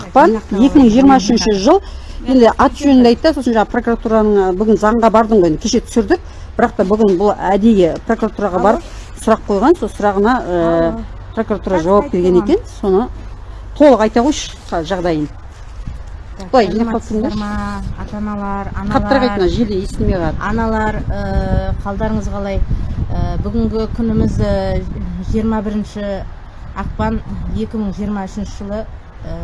ақпан екі мың жиырма үшінші жыл. Енді аты жөнінде айтты сосын жаңағы прокуратураның бүгін заңға бардым ғой енді кеше түсірдік. Бірақ та бүгін бұл әдейі прокуратураға барып сұрақ қойған сол сұрағына ә, прокуратура жауап берген екен. Соны толық айта қойшы жағдайын. Былай жинап қалып тұрыңдаршы ма ата аналар. Қаттырақ айт мына аналар желі естілмей қалады. Аналар қалдарыңыз қалай? Бүгінгі күніміз ә, 21 ақпан 2023 жылы ә,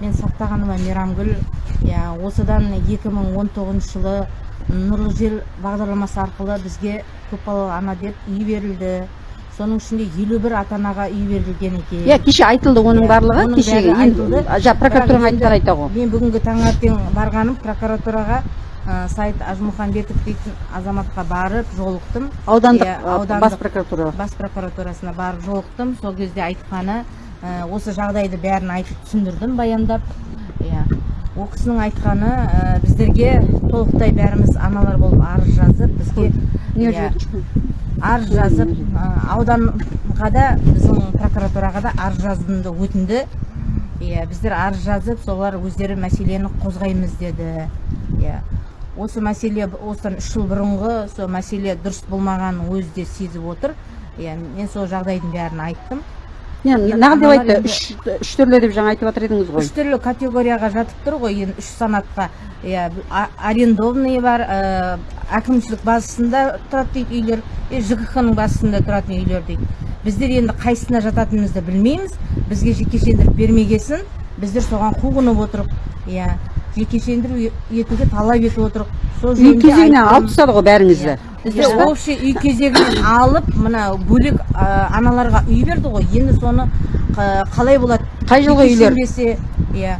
мен сақтағаныма мейрамгүл. Иә осыдан 2019 жылы нұрлы жер бағдарламасы арқылы бізге көпбалалы ана деп үй берілді. Соның ішінде елу бір ата анаға үй берілген екен. Иә кеше айтылды оның барлығы енді прокуратураның Бірақ айтқанын енді айта ғой мен бүгінгі таңертең барғаным прокуратураға ә, сайт ажмұхамбетов дейтін азаматқа барып жолықтым. Аудандық а, аудандық бас прокуратура бас прокуратурасына барып жолықтым. Сол кезде айтқаны ә, осы жағдайды бәрін айтып түсіндірдім баяндап. Иә. Ол кісінің айтқаны ә, біздерге толықтай бәріміз аналар болып арыз жазып бізге иә, арыз жазып ә, ауданға да біздің прокуратураға да арыз жазуымды өтінді. Иә біздер арыз жазып солар өздері мәселені қозғаймыз деді. Иә. Осы мәселе осыдан үш жыл бұрынғы сол мәселе дұрыс болмағанын өзі де сезіп отыр. Иә мен сол жағдайдың бәрін айттым. Нағыл деп айтты үш түрлі деп жаңа айтып жатыр едіңіз ғой. үш түрлі категорияға жатып тұр ғой. Енді үш санатқа иә арендованный бар ә, әкімшілік базасында тұрады дейді үйлер и жкх ның базасында тұратын үйлер дейді. Біздер енді қайсысына жататынымызды білмейміз. Бізге жекешелендіріп бермегесін. Біздер соған қуғынып отырық иә жекешелендіру е- етуге талап етіп отырық. Сол үй жөнінде кезегіне айттым. алып тастады ғой бәріңізді. Бізде общий үй кезегінен алып мына бөлек аналарға үй берді ғой. Енді соны қа- қалай болады? Қай жылғы үйлер? иә.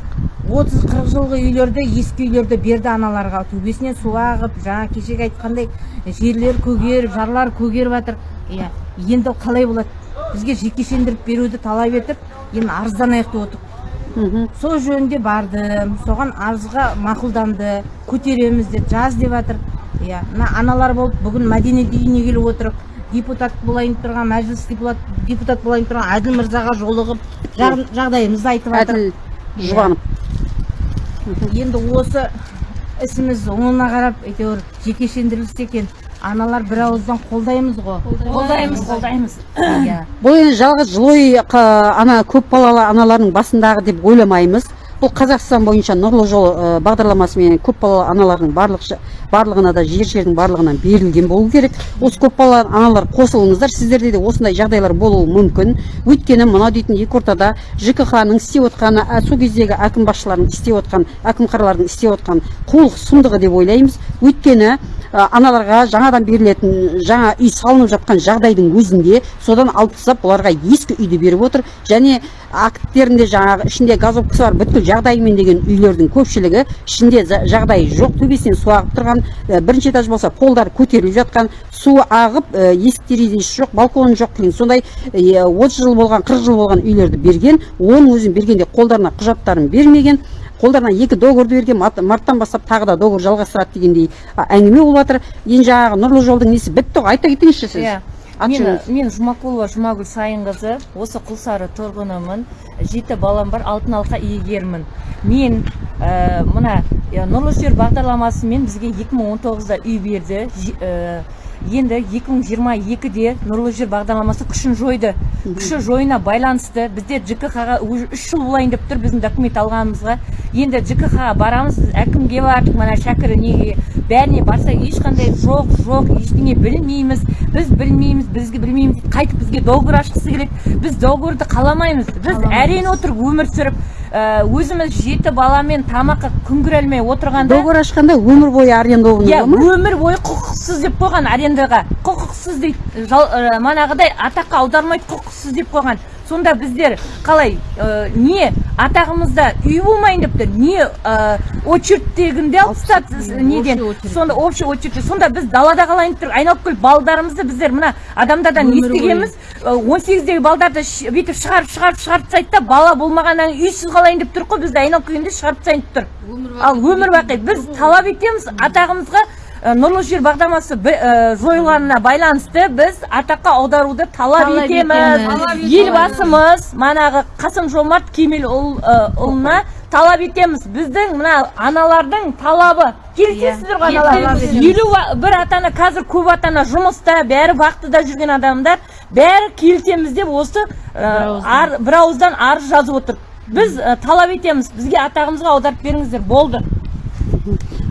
отыз қырық жылғы үйлерді ескі үйлерді берді аналарға. Төбесінен су ағып жаңа кешегі айтқандай жерлер көгеріп жарлар көгеріп жатыр. Иә. Енді қалай болады? Бізге жекешелендіріп беруді талап етіп енді арызданайық деп Мгм. Сол жөнінде бардым соған арызға мақұлданды көтереміз деп жаз деп жатыр иә мына аналар болып бүгін мәдениет үйіне келіп отырып депутат болайын деп тұрған мәжіліс депутат, депутат болайын деп тұрған әділ мырзаға жолығып жағдайымызды айтып жатыр әділ жұбанов енді осы ісіміз оңына қарап әйтеуір жекешелендірілсе екен. Аналар бір ауыздан қолдаймыз ғой. Қолдаймыз. Қолдаймыз. Иә. Бұл енді жалғыз жылой ана көпбалалы аналардың басындағы деп ойламаймыз. Бұл қазақстан бойынша нұрлы жол ә, бағдарламасымен көпбалалы аналардың барлық барлығына да жер жердің барлығынан берілген болу керек. Осы көпбалалы аналар қосылыңыздар сіздерде де осындай жағдайлар болуы мүмкін. Өйткені мынау дейтін екі ортада жкх ның істеп отқаны сол кездегі әкім басшылардың істеп отқан әкім қаралардың істеп отқан қулық сұмдығы деп ойлаймыз. Өйткені ә, аналарға жаңадан берілетін жаңа үй салынып жатқан жағдайдың өзінде содан алып тастап оларға ескі үйді беріп отыр. Және акттерінде жаңағы ішінде газовкасы бар бүткіл жағдайымен деген үйлердің көпшілігі ішінде жағдайы жоқ. төбесінен су ағып тұрған ә, бірінші этаж болса полдары көтеріліп жатқан су ағып ә, есік терезесі жоқ балконы жоқ деген сондай отыз жыл болған қырық жыл болған үйлерді берген. Оның өзін бергенде қолдарына құжаттарын бермеген қолдарына екі договорды берген марттан бастап тағы да договор жалғастырады дегендей әңгіме болып жатыр енді жаңағы нұрлы жолдың несі? Бітті ғой айта кетіңізші сіз. Иә. Мен, мен жұмакулова жұмагүл сайынқызы осы құлсары тұрғынымын жеті балам бар алтын алқа иегерімін мен ә, мына ә, нұрлы жер бағдарламасымен бізге 2019-да үй берді. Ә, енді 2022-де нұрлы жер бағдарламасы күшін жойды. Күші жойына байланысты бізде жкх-ға уже үш жыл болайын деп тұр біздің документ алғанымызға. Енді жкх-ға барамыз әкімге бардық мына шәкір неге? Бәріне барсақ ешқандай жоқ жоқ ештеңе білмейміз. Біз білмейміз бізге білмейміз. Қайтып бізге договор ашқысы келеді. Біз договорды қаламаймыз. Біз әрең отырып өмір сүріп ә, өзіміз жеті баламен тамаққа күн көре алмай отырғанда договор ашқанда өмір бойы арендованный иә өмір бойы құқықсыз деп қойған арендаға құқықсыз дейді. Ә, манағыдай атаққа аудармайды құқықсыз деп қойған. Сонда біздер қалай ә, не атағымызда үй болмайын деп тұр не ә, очередьтегінде алып тастады неден? сонда общий очередь сонда біз далада қалайын деп тұр айналып келіп балдарымызды біздер мына адамдардан бойы. естігенбіз он сегіздегі балдарды бүйтіп шығарып шығарып шығарып тастайды да бала болмағаннан кейін үйсіз қалайын деп тұр ғой бізді айналып келгенде шығарып тастайын деп тұр. Ал өмір бақи біз талап етеміз атағымызға э, нұрлы жер бағдарламасы э, жойылғанына байланысты біз атаққа аударуды талап етеміз. елбасымыз манағы қасым жомарт кемелұлына талап етеміз. Біздің мына аналардың талабы. Келісесіздер ғой Иә, аналар. Елу бір ата ана қазір көп ата ана жұмыста бәрі бақытында жүрген адамдар. Бәрі келісеміз деп осы бір ауыздан арыз жазып отыр. Біз ә, талап етеміз. Бізге атағымызға аударып беріңіздер. Болды.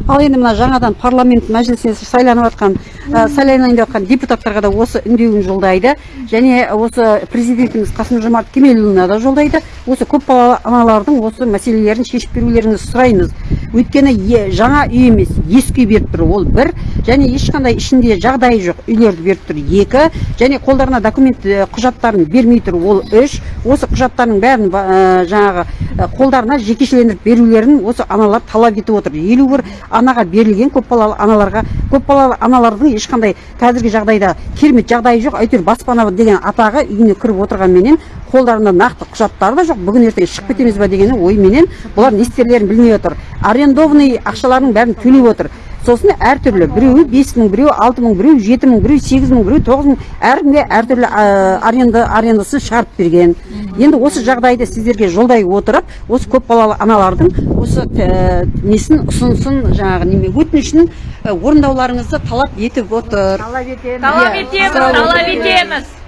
Ал енді мына жаңадан парламент мәжілісіне сайланып жатқан ә, сайланайын деп жатқан депутаттарға да осы үндеуін жолдайды. Және осы президентіміз қасым жомарт кемелұлына да жолдайды. Осы көпбалалы аналардың осы мәселелерін шешіп берулеріңізді сұраймыз. Өйткені е- жаңа үй емес ескі үй беріп тұр ол бір. Және ешқандай ішінде жағдайы жоқ үйлерді беріп тұр екі. Және қолдарына документ құжаттарын бермей тұр ол үш. Осы құжаттардың бәрін ә, жаңағы қолдарына жекешелендіріп берулерін осы аналар талап етіп отыр. Елу бір анаға берілген көпбалалы аналарға көпбалалы аналардың ешқандай қазіргі жағдайда керемет жағдайы жоқ әйтеуір баспана деген атағы үйіне кіріп отырғанменен қолдарында нақты құжаттары да жоқ. Бүгін ертең шығып кетеміз ба деген ойменен бұлар не істерлерін білмей отыр. Арендованный ақшаларының бәрін төлеп отыр. Сосын әртүрлі біреуі бес мың біреуі алты мың біреуі жеті мың біреуі сегіз мың біреуі тоғыз мың. Әркімге әртүрлі ә, аренда арендасын шығарып берген. Енді осы жағдайды сіздерге жолдай отырып осы көпбалалы аналардың осы ә, несін ұсынысын жаңағы неме өтінішін ә, орындауларыңызды талап етіп отыр. Талап етеміз. Талап отыр. етеміз.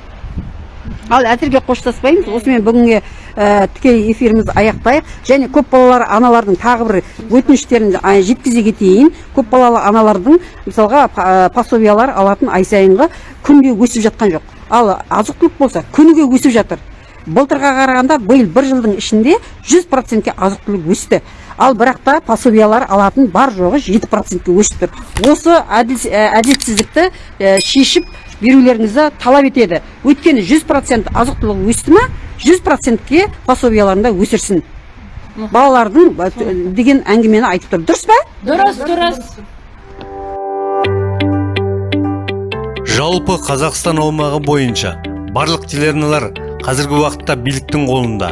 Ал әзірге қоштаспаймыз. Осымен бүгінгі ә, тікелей эфирімізді аяқтайық. Және көпбалалы аналардың тағы бір өтініштерін жеткізе кетейін. Көпбалалы аналардың мысалға ә, пособиялар алатын ай сайынғы күнге өсіп жатқан жоқ. Ал азық түлік болса күніге өсіп жатыр. Былтырға қарағанда биыл бір жылдың ішінде 100 процентке азық түлік өсті. Ал бірақ та пособиялар алатын бар жоғы 7 процентке өсіп тұр. Осы ә, әділетсіздікті ә, шешіп берулеріңізді талап етеді. Өйткені 100 процент азық түлік өсті ма 100 процентке пособияларында өсірсін. Балалардың деген әңгімені айтып тұр. Дұрыс па? Дұрыс дұрыс. Жалпы қазақстан аумағы бойынша барлық телеарналар қазіргі уақытта биліктің қолында.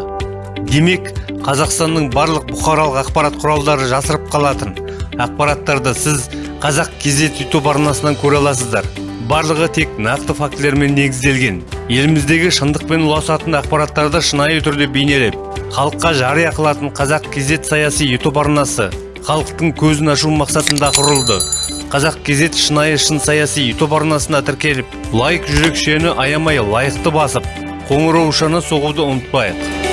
Демек қазақстанның барлық бұқаралық ақпарат құралдары жасырып қалатын. Ақпараттарды сіз қазақ кезет ютуб арнасынан көре аласыздар. Барлығы тек нақты фактілермен негізделген. Еліміздегі шындықпен ұласатын ақпараттарды шынайы түрде бейнелеп халыққа жария қылатын қазақ кезет саяси ютуб арнасы халықтың көзін ашу мақсатында құрылды. Қазақ кезет шынайы шын саяси ютуб арнасына тіркеліп лайк жүрекшені аямай лайықты басып қоңыраушаны соғуды ұмытпайық.